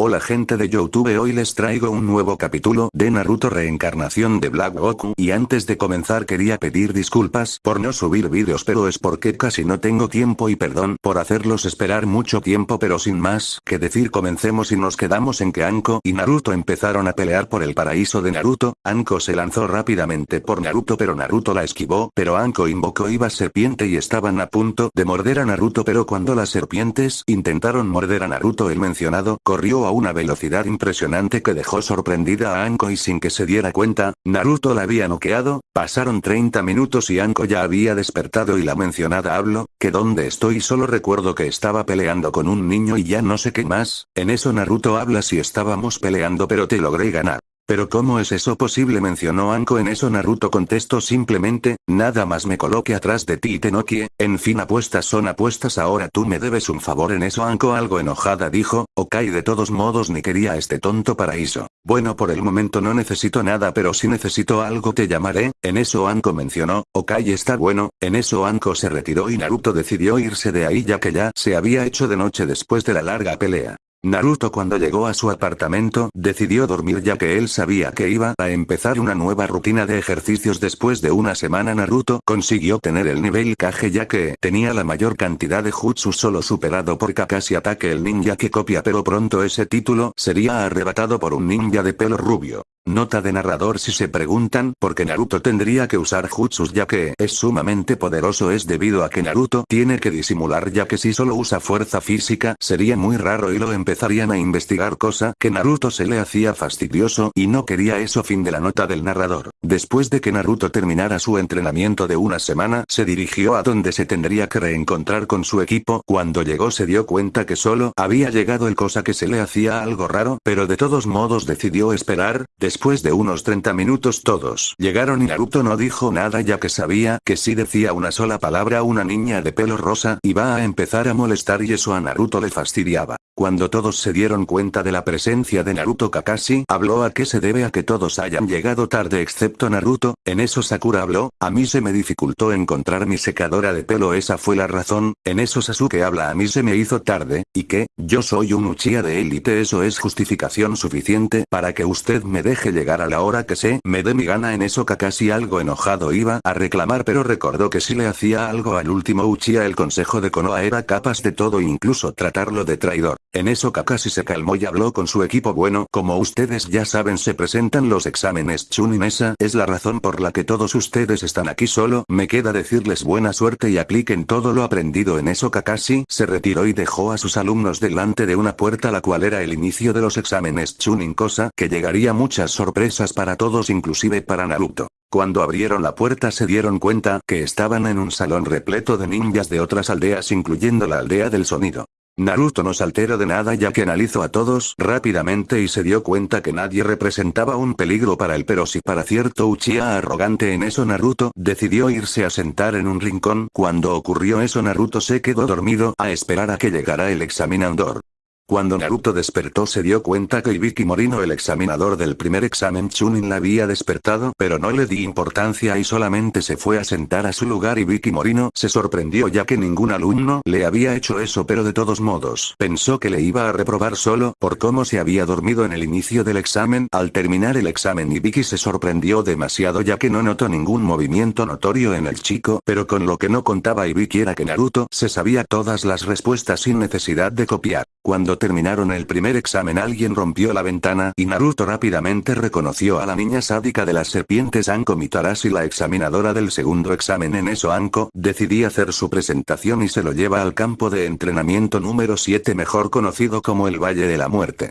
Hola gente de Youtube hoy les traigo un nuevo capítulo de Naruto Reencarnación de Black Goku. Y antes de comenzar quería pedir disculpas por no subir vídeos pero es porque casi no tengo tiempo y perdón por hacerlos esperar mucho tiempo pero sin más que decir comencemos y nos quedamos en que Anko y Naruto empezaron a pelear por el paraíso de Naruto, Anko se lanzó rápidamente por Naruto pero Naruto la esquivó pero Anko invocó Iba serpiente y estaban a punto de morder a Naruto pero cuando las serpientes intentaron morder a Naruto el mencionado corrió a una velocidad impresionante que dejó sorprendida a Anko y sin que se diera cuenta, Naruto la había noqueado, pasaron 30 minutos y Anko ya había despertado y la mencionada habló, que donde estoy solo recuerdo que estaba peleando con un niño y ya no sé qué más, en eso Naruto habla si estábamos peleando pero te logré ganar. Pero ¿cómo es eso posible? mencionó Anko en eso Naruto contestó simplemente, nada más me coloque atrás de ti y te noquie, en fin apuestas son apuestas ahora tú me debes un favor en eso Anko algo enojada dijo, ok de todos modos ni quería este tonto paraíso. Bueno por el momento no necesito nada pero si necesito algo te llamaré, en eso Anko mencionó, ok está bueno, en eso Anko se retiró y Naruto decidió irse de ahí ya que ya se había hecho de noche después de la larga pelea. Naruto cuando llegó a su apartamento, decidió dormir ya que él sabía que iba a empezar una nueva rutina de ejercicios después de una semana Naruto consiguió tener el nivel Kage ya que tenía la mayor cantidad de jutsu solo superado por Kakashi Ataque el ninja que copia pero pronto ese título sería arrebatado por un ninja de pelo rubio. Nota de narrador si se preguntan por qué Naruto tendría que usar jutsus ya que es sumamente poderoso es debido a que Naruto tiene que disimular ya que si solo usa fuerza física sería muy raro y lo empezarían a investigar cosa que Naruto se le hacía fastidioso y no quería. Eso fin de la nota del narrador. Después de que Naruto terminara su entrenamiento de una semana se dirigió a donde se tendría que reencontrar con su equipo. Cuando llegó se dio cuenta que solo había llegado el cosa que se le hacía algo raro pero de todos modos decidió esperar, de unos 30 minutos todos llegaron y Naruto no dijo nada ya que sabía que si decía una sola palabra una niña de pelo rosa iba a empezar a molestar y eso a Naruto le fastidiaba. Cuando todos se dieron cuenta de la presencia de Naruto Kakashi habló a qué se debe a que todos hayan llegado tarde excepto Naruto, en eso Sakura habló, a mí se me dificultó encontrar mi secadora de pelo esa fue la razón, en eso Sasuke habla a mí se me hizo tarde, y que, yo soy un Uchiha de élite eso es justificación suficiente para que usted me deje llegar a la hora que se me dé mi gana en eso Kakashi algo enojado iba a reclamar pero recordó que si le hacía algo al último Uchiha el consejo de Konoha era capaz de todo incluso tratarlo de traidor. En eso Kakashi se calmó y habló con su equipo. Bueno como ustedes ya saben se presentan los exámenes. Chunin esa es la razón por la que todos ustedes están aquí solo. Me queda decirles buena suerte y apliquen todo lo aprendido. En eso Kakashi se retiró y dejó a sus alumnos delante de una puerta la cual era el inicio de los exámenes. Chunin cosa que llegaría muchas sorpresas para todos inclusive para Naruto. Cuando abrieron la puerta se dieron cuenta que estaban en un salón repleto de ninjas de otras aldeas incluyendo la aldea del sonido. Naruto no se alteró de nada ya que analizó a todos rápidamente y se dio cuenta que nadie representaba un peligro para él pero si para cierto Uchiha arrogante en eso Naruto decidió irse a sentar en un rincón cuando ocurrió eso Naruto se quedó dormido a esperar a que llegara el examinador. Cuando Naruto despertó se dio cuenta que Ibiki Morino el examinador del primer examen Chunin la había despertado pero no le di importancia y solamente se fue a sentar a su lugar Ibiki Morino se sorprendió ya que ningún alumno le había hecho eso pero de todos modos pensó que le iba a reprobar solo por cómo se había dormido en el inicio del examen al terminar el examen Ibiki se sorprendió demasiado ya que no notó ningún movimiento notorio en el chico pero con lo que no contaba Ibiki era que Naruto se sabía todas las respuestas sin necesidad de copiar. Cuando terminaron el primer examen alguien rompió la ventana y Naruto rápidamente reconoció a la niña sádica de las serpientes Anko Mitarashi la examinadora del segundo examen en eso Anko decidí hacer su presentación y se lo lleva al campo de entrenamiento número 7 mejor conocido como el Valle de la Muerte.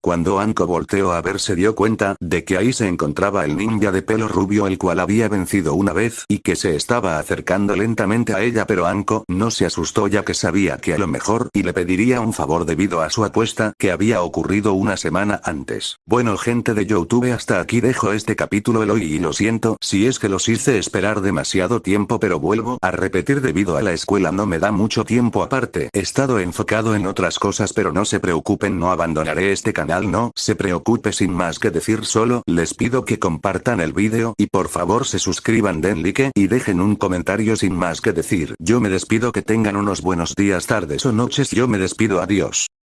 Cuando Anko volteó a ver se dio cuenta de que ahí se encontraba el ninja de pelo rubio el cual había vencido una vez y que se estaba acercando lentamente a ella pero Anko no se asustó ya que sabía que a lo mejor y le pediría un favor debido a su apuesta que había ocurrido una semana antes. Bueno gente de Youtube hasta aquí dejo este capítulo el hoy y lo siento si es que los hice esperar demasiado tiempo pero vuelvo a repetir debido a la escuela no me da mucho tiempo aparte he estado enfocado en otras cosas pero no se preocupen no abandonaré este no se preocupe sin más que decir solo les pido que compartan el vídeo y por favor se suscriban den like y dejen un comentario sin más que decir yo me despido que tengan unos buenos días tardes o noches yo me despido adiós.